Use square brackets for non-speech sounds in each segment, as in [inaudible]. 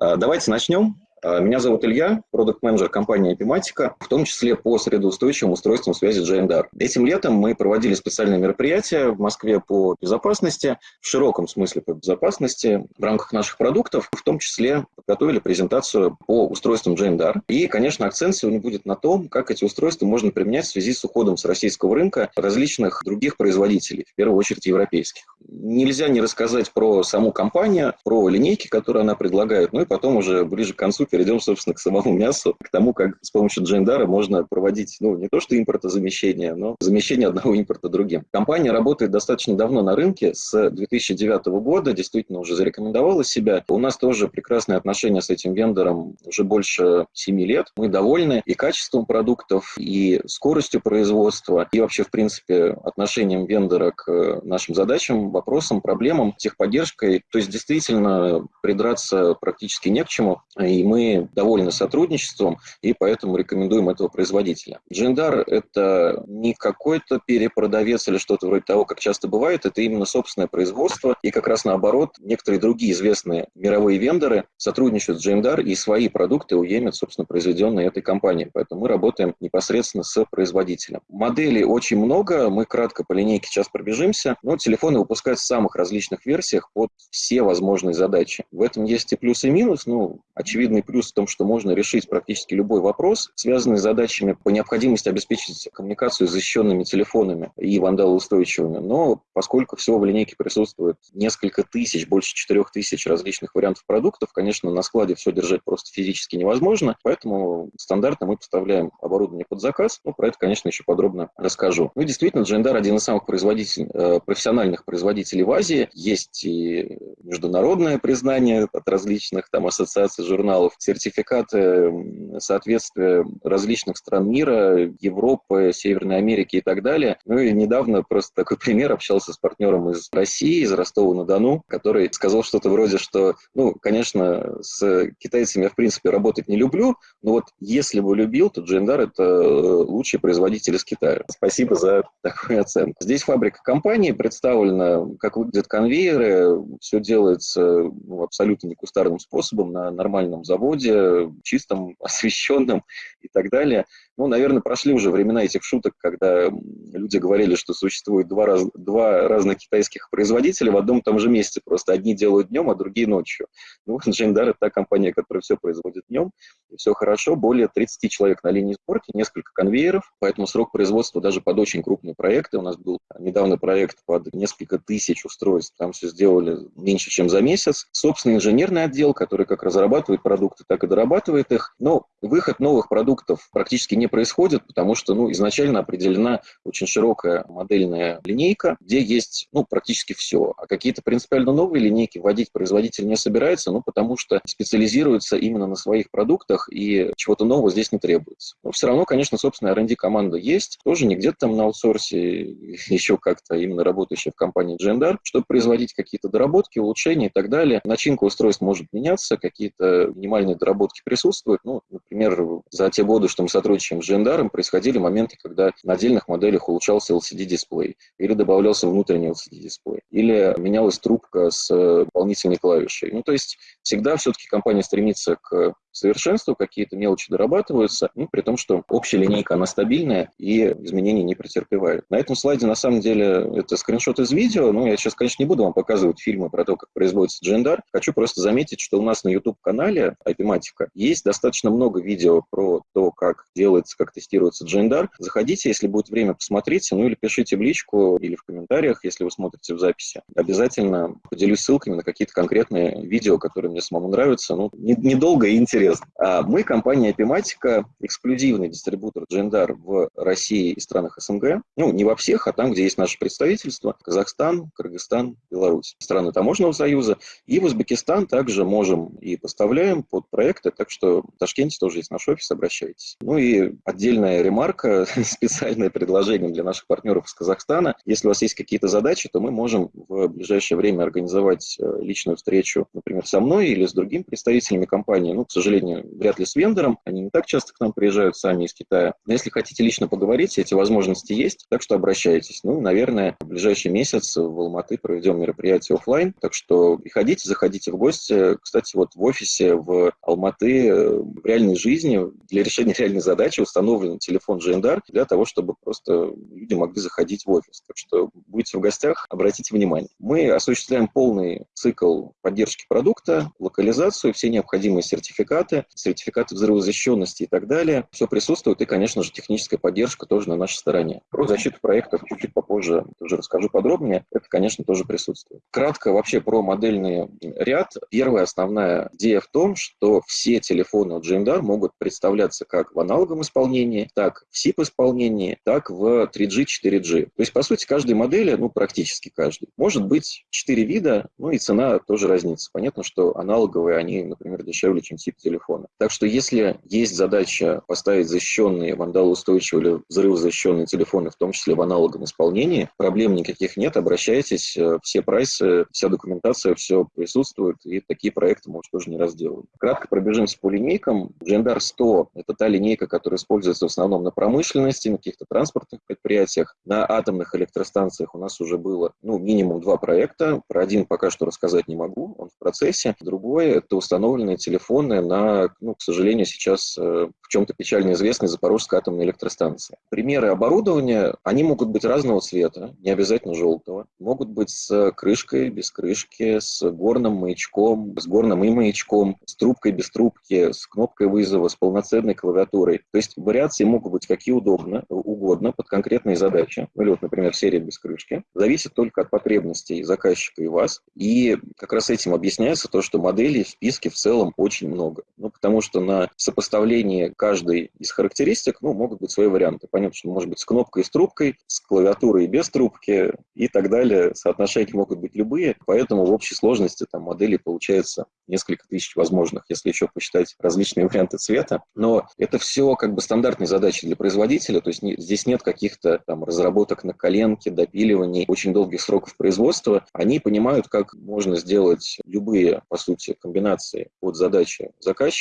А, давайте начнем. А, меня зовут Илья, продукт-менеджер компании Epimatica, в том числе по средоустойчивым устройствам связи JNDR. Этим летом мы проводили специальные мероприятия в Москве по безопасности, в широком смысле по безопасности, в рамках наших продуктов, в том числе подготовили презентацию по устройствам JNDR. И, конечно, акцент сегодня будет на том, как эти устройства можно применять в связи с уходом с российского рынка различных других производителей, в первую очередь европейских. Нельзя не рассказать про саму компанию, про линейки, которые она предлагает, ну и потом уже ближе к концу перейдем, собственно, к самому мясу, к тому, как с помощью Джейндара можно проводить, ну, не то что импортозамещение, но замещение одного импорта другим. Компания работает достаточно давно на рынке, с 2009 года, действительно уже зарекомендовала себя. У нас тоже прекрасные отношения с этим вендором уже больше 7 лет. Мы довольны и качеством продуктов, и скоростью производства, и вообще, в принципе, отношением вендора к нашим задачам, вопросам, проблемам, техподдержкой. То есть, действительно, придраться практически не к чему. И мы мы довольны сотрудничеством и поэтому рекомендуем этого производителя. Джиндар – это не какой-то перепродавец или что-то вроде того, как часто бывает, это именно собственное производство. И как раз наоборот, некоторые другие известные мировые вендоры сотрудничают с Джиндар и свои продукты уемят, собственно, произведенные этой компанией. Поэтому мы работаем непосредственно с производителем. Моделей очень много, мы кратко по линейке сейчас пробежимся, но телефоны выпускают в самых различных версиях под все возможные задачи. В этом есть и плюс, и минус. Ну, очевидный плюс в том, что можно решить практически любой вопрос, связанный с задачами по необходимости обеспечить коммуникацию с защищенными телефонами и вандалоустойчивыми. Но поскольку всего в линейке присутствует несколько тысяч, больше четырех тысяч различных вариантов продуктов, конечно, на складе все держать просто физически невозможно, поэтому стандартно мы поставляем оборудование под заказ. Ну, про это, конечно, еще подробно расскажу. Ну действительно, Джендar один из самых производителей, э, профессиональных производителей в Азии. Есть и международное признание от различных там ассоциаций журналов, сертификаты соответствия различных стран мира, Европы, Северной Америки и так далее. Ну и недавно просто такой [laughs] пример, общался с партнером из России, из Ростова-на-Дону, который сказал что-то вроде, что, ну, конечно, с китайцами я, в принципе, работать не люблю, но вот если бы любил, то Джендар – это э, лучший производитель из Китая. Спасибо за такую оценку. Здесь фабрика компании представлена, как выглядят конвейеры, все делается ну, абсолютно не кустарным способом на нормальном заводе, заводе, чистом, [laughs] освещенном и так далее. Ну, наверное, прошли уже времена этих шуток, когда люди говорили, что существует два, раз, два разных китайских производителя в одном и том же месте. Просто одни делают днем, а другие ночью. [laughs] Ну, Джейндар – это та компания, которая все производит днем, и все хорошо. Более 30 человек на линии сборки, несколько конвейеров, поэтому срок производства даже под очень крупные проекты. У нас был недавно проект под несколько тысяч устройств, там все сделали меньше, чем за месяц. Собственный инженерный отдел, который как разрабатывает продукты, так и дорабатывает их. Но выход новых продуктов практически не происходит, потому что ну, изначально определена очень широкая модельная линейка, где есть ну, практически все. А какие-то принципиально новые линейки вводить производитель не собирается, ну, потому что специализируется именно на своих продуктах, и чего-то нового здесь не требуется. Но все равно, конечно, собственная R&D команда есть, тоже не где-то там на аутсорсе, [laughs] еще как-то именно работающая в компании Gendar, чтобы производить какие-то доработки, улучшения и так далее. Начинка устройств может меняться, какие-то минимальные доработки присутствуют. Ну, например, за те годы, что мы сотрудничаем с Gendarm, происходили моменты, когда на отдельных моделях улучшался LCD-дисплей, или добавлялся внутренний LCD-дисплей, или менялась трубка с дополнительной клавишей. Ну, то есть всегда все-таки компания стремится к совершенству, какие-то мелочи дорабатываются, ну, при том, что общая линейка, она стабильная и изменений не претерпевает. На этом слайде, на самом деле, это скриншот из видео, ну, я сейчас, конечно, не буду вам показывать фильмы про то, как производится Джендар. Хочу просто заметить, что у нас на YouTube-канале Айпиматика есть достаточно много видео про то, как делается, как тестируется Джендар. Заходите, если будет время, посмотрите, ну, или пишите в личку, или в комментариях, если вы смотрите в записи. Обязательно поделюсь ссылками на какие-то конкретные видео, которые мне самому нравятся. Ну, недолго и интересно интересно. А мы, компания Epimatica, эксклюзивный дистрибутор Джендар в России и странах СНГ. Ну, не во всех, а там, где есть наше представительство. Казахстан, Кыргызстан, Беларусь. Страны Таможенного союза. И в Узбекистан также можем и поставляем под проекты. Так что в Ташкенте тоже есть наш офис, обращайтесь. Ну и отдельная ремарка, [laughs] специальное предложение для наших партнеров из Казахстана. Если у вас есть какие-то задачи, то мы можем в ближайшее время организовать э, личную встречу, например, со мной или с другими представителями компании. Ну, к сожалению, сожалению, вряд ли с вендором. Они не так часто к нам приезжают сами из Китая. Но если хотите лично поговорить, эти возможности есть, так что обращайтесь. Ну, наверное, в ближайший месяц в Алматы проведем мероприятие офлайн, так что приходите, заходите в гости. Кстати, вот в офисе в Алматы э, в реальной жизни для решения реальной задачи установлен телефон GNDR для того, чтобы просто люди могли заходить в офис. Так что будете в гостях, обратите внимание. Мы осуществляем полный цикл поддержки продукта, локализацию, все необходимые сертификаты, сертификаты взрывозащищенности и так далее. Все присутствует, и, конечно же, техническая поддержка тоже на нашей стороне. Про защиту проектов чуть-чуть попозже тоже расскажу подробнее. Это, конечно, тоже присутствует. Кратко вообще про модельный ряд. Первая основная идея в том, что все телефоны от GMDAR могут представляться как в аналоговом исполнении, так в SIP-исполнении, так в 3G, 4G. То есть, по сути, каждой модели, ну, практически каждый, может быть 4 вида, ну и цена тоже разница. Понятно, что аналоговые, они, например, дешевле, чем тип телефона. Так что если есть задача поставить защищенные, вандалоустойчивые или взрывозащищенные телефоны, в том числе в аналоговом исполнении, проблем никаких нет, обращайтесь, э, все прайсы, вся документация, все присутствует, и такие проекты, может, тоже не раз делаем. Кратко пробежимся по линейкам. GenDar 100 – это та линейка, которая используется в основном на промышленности, на каких-то транспортных предприятиях. На атомных электростанциях у нас уже было ну, минимум два проекта. Про один пока что рассказать не могу, он в процессе. Другое – это установленные телефоны на, ну, к сожалению, сейчас э, чем-то печально известной Запорожской атомной электростанции. Примеры оборудования, они могут быть разного цвета, не обязательно желтого. Могут быть с крышкой, без крышки, с горным маячком, с горным и маячком, с трубкой, без трубки, с кнопкой вызова, с полноценной клавиатурой. То есть вариации могут быть какие удобно, угодно под конкретные задачи. Ну, или вот, например, серия без крышки. Зависит только от потребностей заказчика и вас. И как раз этим объясняется то, что моделей в списке в целом очень много. Ну, потому что на сопоставлении каждой из характеристик ну, могут быть свои варианты. Понятно, что может быть с кнопкой и с трубкой, с клавиатурой и без трубки и так далее. Соотношения могут быть любые, поэтому в общей сложности там моделей получается несколько тысяч возможных, если еще посчитать различные [laughs] варианты цвета. Но это все как бы стандартные задачи для производителя, то есть не, здесь нет каких-то там разработок на коленке, допиливаний, очень долгих сроков производства. Они понимают, как можно сделать любые, по сути, комбинации под задачи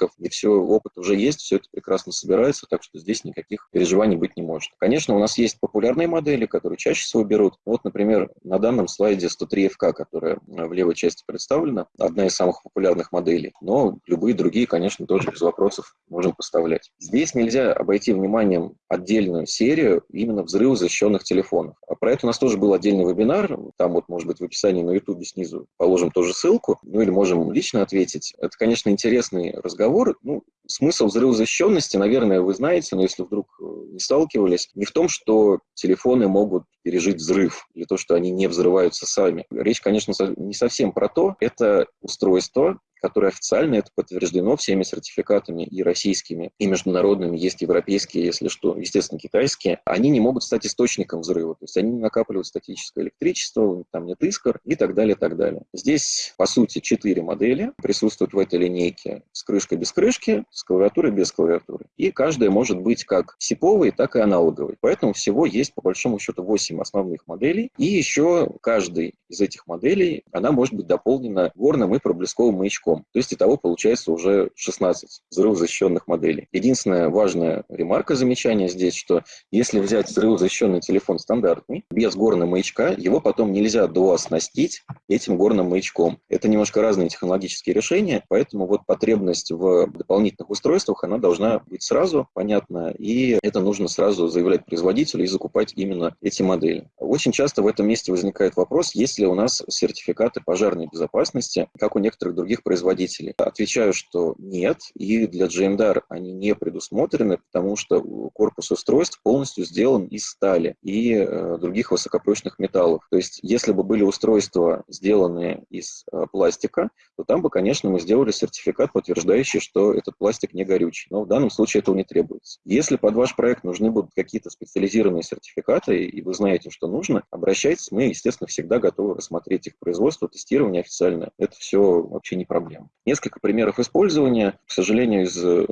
заказчиков, и все, опыт уже есть, все это прекрасно собирается, так что здесь никаких переживаний быть не может. Конечно, у нас есть популярные модели, которые чаще всего берут. Вот, например, на данном слайде 103FK, которая в левой части представлена, одна из самых популярных моделей, но любые другие, конечно, тоже без вопросов можем поставлять. Здесь нельзя обойти вниманием отдельную серию именно взрывозащищенных телефонов. А про это у нас тоже был отдельный вебинар, там вот, может быть, в описании на YouTube снизу положим тоже ссылку, ну или можем лично ответить. Это, конечно, интересный разговор. Ну, смысл взрывозащищенности, наверное, вы знаете, но если вдруг э, не сталкивались, не в том, что телефоны могут пережить взрыв, или то, что они не взрываются сами. Речь, конечно, не совсем про то. Это устройство, которое официально это подтверждено всеми сертификатами и российскими, и международными, есть европейские, если что, естественно, китайские, они не могут стать источником взрыва. То есть они накапливают статическое электричество, там нет искр и так далее, так далее. Здесь, по сути, четыре модели присутствуют в этой линейке с крышкой без крышки, с клавиатурой без клавиатуры. И каждая может быть как сиповой, так и аналоговой. Поэтому всего есть, по большому счету, 8 основных моделей. И еще каждый из этих моделей, она может быть дополнена горным и проблесковым маячком языком. То есть итого получается уже 16 взрывозащищенных моделей. Единственная важная ремарка, замечание здесь, что если взять взрывозащищенный телефон стандартный, без горного маячка, его потом нельзя дооснастить этим горным маячком. Это немножко разные технологические решения, поэтому вот потребность в дополнительных устройствах, она должна быть сразу понятна, и это нужно сразу заявлять производителю и закупать именно эти модели. Очень часто в этом месте возникает вопрос, есть ли у нас сертификаты пожарной безопасности, как у некоторых других производителей производителей? Отвечаю, что нет, и для GMDR они не предусмотрены, потому что корпус устройств полностью сделан из стали и э, других высокопрочных металлов. То есть, если бы были устройства, сделанные из э, пластика, то там бы, конечно, мы сделали сертификат, подтверждающий, что этот пластик не горючий. Но в данном случае этого не требуется. Если под ваш проект нужны будут какие-то специализированные сертификаты, и вы знаете, что нужно, обращайтесь. Мы, естественно, всегда готовы рассмотреть их производство, тестирование официально. Это все вообще не проблема проблем. Несколько примеров использования. К сожалению, из э,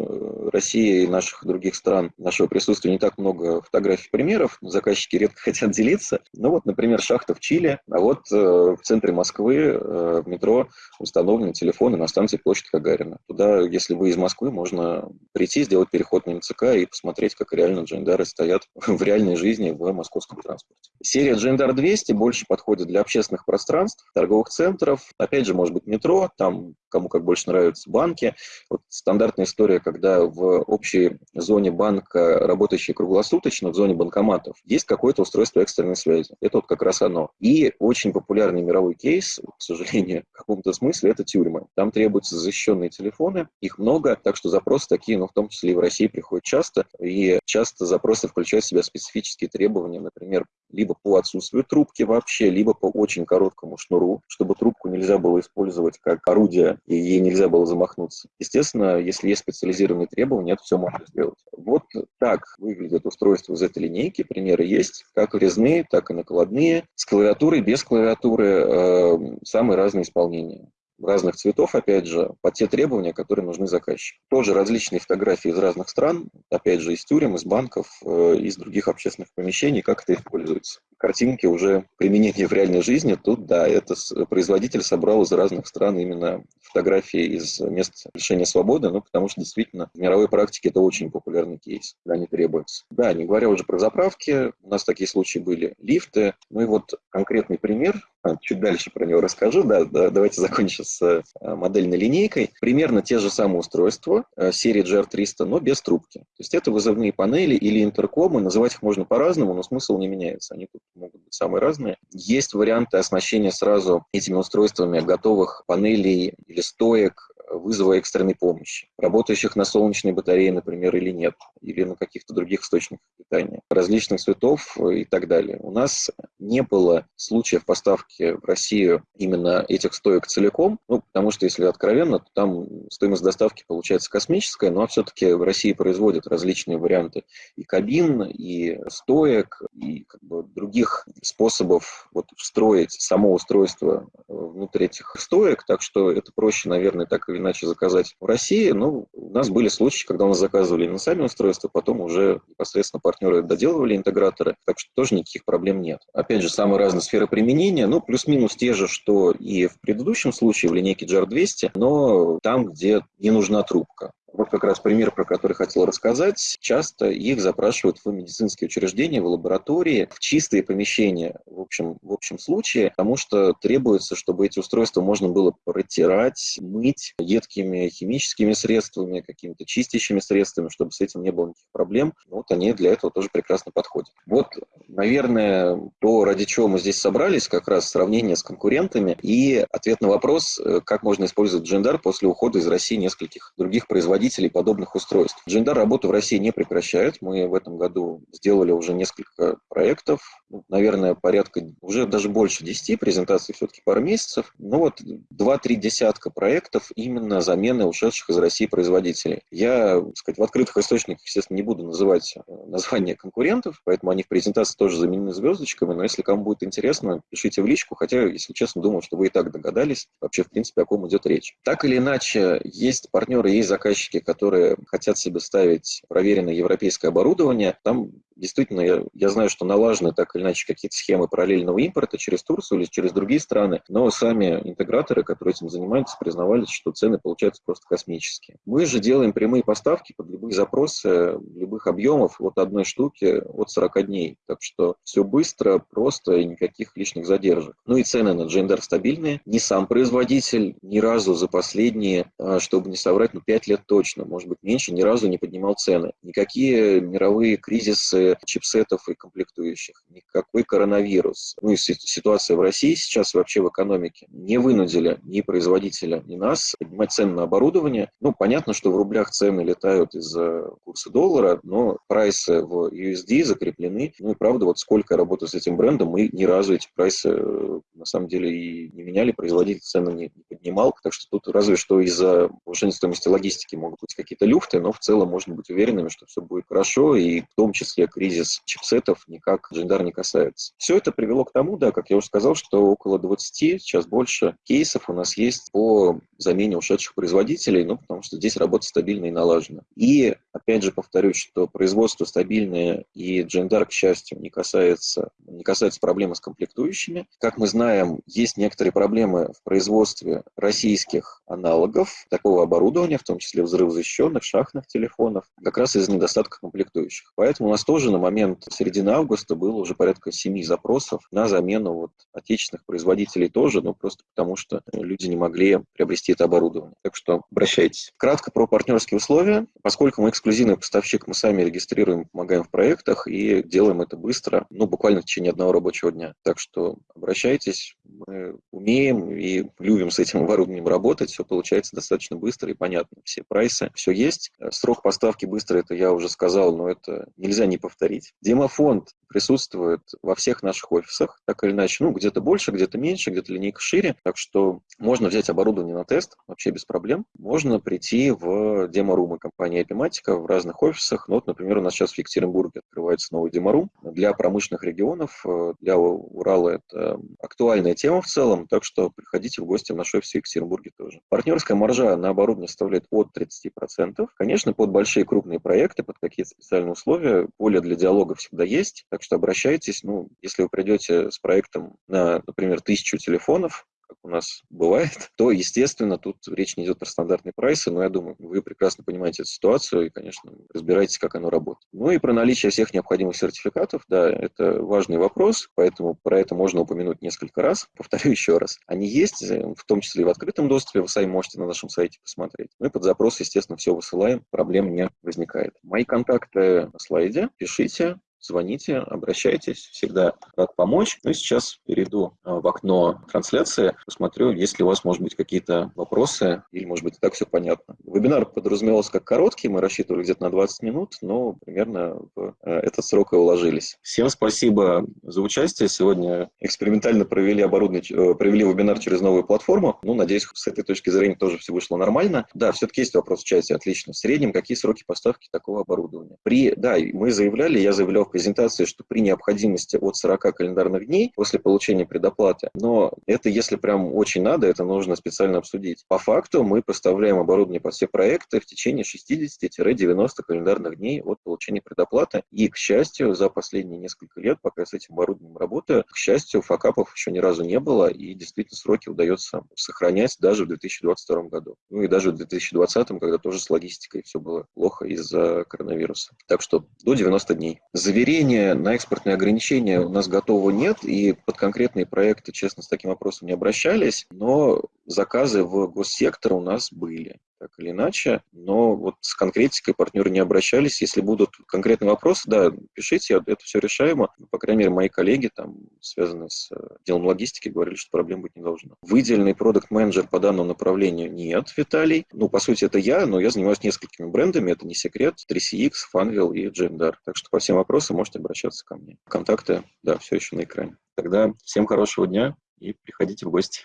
России и наших других стран нашего присутствия не так много фотографий примеров. Заказчики редко [laughs] хотят делиться. Ну вот, например, шахта в Чили, а вот э, в центре Москвы э, в метро установлены телефоны на станции Площадь Гагарина. Туда, если вы из Москвы, можно прийти, сделать переход на МЦК и посмотреть, как реально джендары стоят [laughs] в реальной жизни в московском транспорте. Серия Джендар 200 больше подходит для общественных пространств, торговых центров, опять же, может быть, метро, там кому как больше нравятся банки. Вот стандартная история, когда в общей зоне банка, работающей круглосуточно, в зоне банкоматов, есть какое-то устройство экстренной связи. Это вот как раз оно. И очень популярный мировой кейс, к сожалению, в каком-то смысле, это тюрьмы. Там требуются защищенные телефоны, их много, так что запросы такие, ну, в том числе и в России, приходят часто, и часто запросы включают в себя специфические требования, например, либо по отсутствию трубки вообще, либо по очень короткому шнуру, чтобы трубку нельзя было использовать как орудие, и ей нельзя было замахнуться. Естественно, если есть специализированные требования, это все можно сделать. Вот так выглядит устройство из этой линейки. Примеры есть, как резные, так и накладные, с клавиатурой, без клавиатуры, э, самые разные исполнения разных цветов, опять же, под те требования, которые нужны заказчику. Тоже различные фотографии из разных стран, опять же, из тюрем, из банков, э, из других общественных помещений, как это используется. Картинки уже применения в реальной жизни, тут, да, это производитель собрал из разных стран именно фотографии из мест лишения свободы, ну, потому что действительно в мировой практике это очень популярный кейс, когда они требуются. Да, не говоря уже про заправки, у нас такие случаи были, лифты, ну и вот конкретный пример, чуть дальше про него расскажу, да, да давайте закончим с э, модельной линейкой. Примерно те же самые устройства э, серии GR300, но без трубки. То есть это вызовные панели или интеркомы, называть их можно по-разному, но смысл не меняется, они тут могут быть самые разные. Есть варианты оснащения сразу этими устройствами готовых панелей или стоек, вызова экстренной помощи, работающих на солнечной батарее, например, или нет, или на каких-то других источниках питания, различных цветов и так далее. У нас не было случаев поставки в Россию именно этих стоек целиком, ну, потому что, если откровенно, то там стоимость доставки получается космическая, но все-таки в России производят различные варианты и кабин, и стоек, и как бы, других способов вот, встроить само устройство внутрь этих стоек, так что это проще, наверное, так или иначе заказать в России. Но у нас были случаи, когда у нас заказывали на сами устройства, потом уже непосредственно партнеры доделывали интеграторы, так что тоже никаких проблем нет. Опять же, самые разные сферы применения, ну, плюс-минус те же, что и в предыдущем случае в линейке GR200, но там, где не нужна трубка. Вот как раз пример, про который хотел рассказать. Часто их запрашивают в медицинские учреждения, в лаборатории, в чистые помещения, в общем, в общем случае, потому что требуется, чтобы эти устройства можно было протирать, мыть едкими химическими средствами, какими-то чистящими средствами, чтобы с этим не было никаких проблем. Вот они для этого тоже прекрасно подходят. Вот, наверное, то, ради чего мы здесь собрались, как раз сравнение с конкурентами и ответ на вопрос, э, как можно использовать Джендар после ухода из России нескольких других производителей производителей подобных устройств. Джиндар работу в России не прекращает. Мы в этом году сделали уже несколько проектов, ну, наверное, порядка, уже даже больше 10 презентаций, все-таки пару месяцев. Ну вот 2-3 десятка проектов именно замены ушедших из России производителей. Я, так сказать, в открытых источниках, естественно, не буду называть э, названия конкурентов, поэтому они в презентации тоже заменены звездочками, но если кому будет интересно, пишите в личку, хотя, если честно, думаю, что вы и так догадались вообще, в принципе, о ком идет речь. Так или иначе, есть партнеры, есть заказчики, которые хотят себе ставить проверенное европейское оборудование, там действительно, я, я знаю, что налажены так или иначе какие-то схемы параллельного импорта через Турцию или через другие страны, но сами интеграторы, которые этим занимаются, признавались, что цены получаются просто космические. Мы же делаем прямые поставки под любые запросы, любых объемов от одной штуки от 40 дней. Так что все быстро, просто и никаких лишних задержек. Ну и цены на Джендер стабильные. Ни сам производитель ни разу за последние, а, чтобы не соврать, ну 5 лет точно, может быть меньше, ни разу не поднимал цены. Никакие мировые кризисы чипсетов и комплектующих, никакой коронавирус. Ну и ситуация в России сейчас вообще в экономике не вынудили ни производителя, ни нас поднимать цены на оборудование. Ну, понятно, что в рублях цены летают из-за курса доллара, но прайсы в USD закреплены. Ну и правда, вот сколько я работаю с этим брендом, мы ни разу эти прайсы э, на самом деле и не меняли, производитель цены не, не поднимал. Так что тут разве что из-за повышения стоимости логистики могут быть какие-то люфты, но в целом можно быть уверенными, что все будет хорошо, и в том числе кризис чипсетов никак Джиндар не касается. Все это привело к тому, да, как я уже сказал, что около 20, сейчас больше кейсов у нас есть по замене ушедших производителей, ну, потому что здесь работа стабильна и налажена. И Опять же повторюсь, что производство стабильное и Джендар, к счастью, не касается, не касается проблемы с комплектующими. Как мы знаем, есть некоторые проблемы в производстве российских аналогов такого оборудования, в том числе взрывозащищенных, шахтных телефонов, как раз из-за недостатка комплектующих. Поэтому у нас тоже на момент середины августа было уже порядка семи запросов на замену вот отечественных производителей тоже, ну просто потому что люди не могли приобрести это оборудование. Так что обращайтесь. Кратко про партнерские условия. Поскольку мы эксклюзивный поставщик, мы сами регистрируем, помогаем в проектах и делаем это быстро, ну буквально в течение одного рабочего дня. Так что обращайтесь, мы умеем и любим с этим оборудованием работать, все получается достаточно быстро и понятно. Все прайсы, все есть. Срок поставки быстро, это я уже сказал, но это нельзя не повторить. Демофонд присутствует во всех наших офисах, так или иначе, ну, где-то больше, где-то меньше, где-то линейка шире, так что можно взять оборудование на тест, вообще без проблем. Можно прийти в демо-румы компании Epimatica в разных офисах. Ну, вот, например, у нас сейчас в Екатеринбурге открывается новый демо-рум. Для промышленных регионов, э, для Урала это актуальная тема в целом, так что приходите в гости в наш офис в Екатеринбурге тоже. Партнерская маржа на оборудование составляет от 30%. Конечно, под большие крупные проекты, под какие-то специальные условия, поле для диалога всегда есть, так что обращайтесь. Ну, если вы придете с проектом на, например, тысячу телефонов, как у нас бывает, то, естественно, тут речь не идет про стандартные прайсы, но я думаю, вы прекрасно понимаете эту ситуацию и, конечно, разбираетесь, как оно работает. Ну и про наличие всех необходимых сертификатов, да, это важный вопрос, поэтому про это можно упомянуть несколько раз. Повторю еще раз. Они есть, в том числе и в открытом доступе, вы сами можете на нашем сайте посмотреть. Мы под запрос, естественно, все высылаем, проблем не возникает. Мои контакты на слайде, пишите, звоните, обращайтесь, всегда рад помочь. Ну и сейчас перейду а, в окно трансляции, посмотрю, есть ли у вас, может быть, какие-то вопросы, или, может быть, и так все понятно. Вебинар подразумевался как короткий, мы рассчитывали где-то на 20 минут, но примерно в э, этот срок и уложились. Всем спасибо за участие. Сегодня экспериментально провели оборудование, э, провели вебинар через новую платформу. Ну, надеюсь, с этой точки зрения тоже все вышло нормально. Да, все-таки есть вопрос в чате, отлично. В среднем какие сроки поставки такого оборудования? При, да, мы заявляли, я заявлял презентации, что при необходимости от 40 календарных дней после получения предоплаты, но это если прям очень надо, это нужно специально обсудить. По факту мы поставляем оборудование под все проекты в течение 60-90 календарных дней от получения предоплаты. И, к счастью, за последние несколько лет, пока я с этим оборудованием работаю, к счастью, факапов еще ни разу не было, и действительно сроки удается сохранять даже в 2022 году. Ну и даже в 2020, когда тоже с логистикой все было плохо из-за коронавируса. Так что до 90 дней заверения на экспортные ограничения у нас готового нет, и под конкретные проекты, честно, с таким вопросом не обращались, но заказы в госсектор у нас были так или иначе, но вот с конкретикой партнеры не обращались. Если будут конкретные вопросы, да, пишите, это все решаемо. По крайней мере, мои коллеги, там, связанные с э, делом логистики, говорили, что проблем быть не должно. Выделенный продукт-менеджер по данному направлению нет, Виталий. Ну, по сути, это я, но я занимаюсь несколькими брендами, это не секрет, 3CX, Funwheel и Jemdar. Так что по всем вопросам можете обращаться ко мне. Контакты, да, все еще на экране. Тогда всем хорошего дня и приходите в гости.